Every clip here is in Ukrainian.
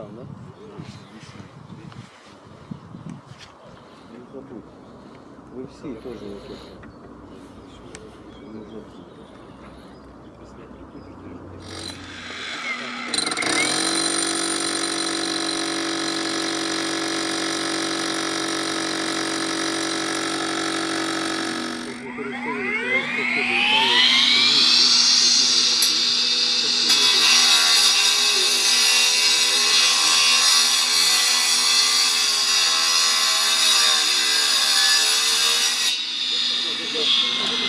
там, да? Ну, Вы все тоже вот это. Thank you. Gracias.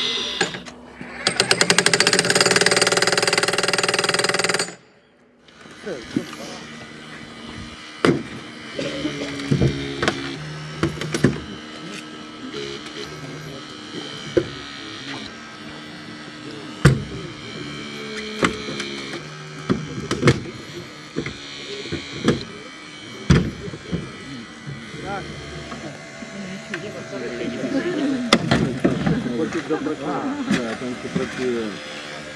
Забудь. Хочуть запрацювати. Так, там працює.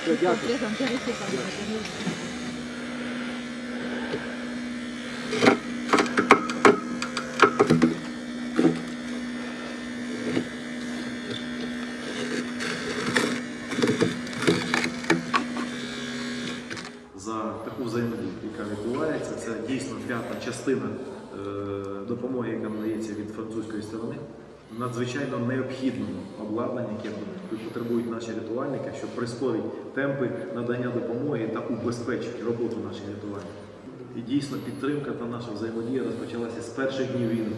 Все, дякую. за таку взаємодію, яка відбувається. Це дійсно п'ята частина е, допомоги, яка надається від французької сторони. Надзвичайно необхідному обладнання, яке потребують наші рятувальники, що прискорить темпи надання допомоги та убезпечить роботу наших рятувальників. І дійсно підтримка та наша взаємодія розпочалася з перших днів війни.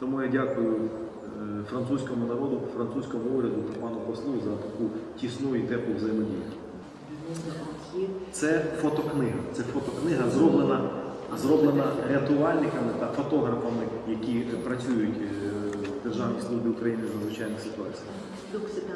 Тому я дякую е, французькому народу, французькому уряду та пану послу за таку тісну і теплу взаємодію. Це фотокнига. Це фотокнига зроблена, зроблена рятувальниками та фотографами, які працюють е, Державній службі України з надзвичайних ситуацій. Donc c'est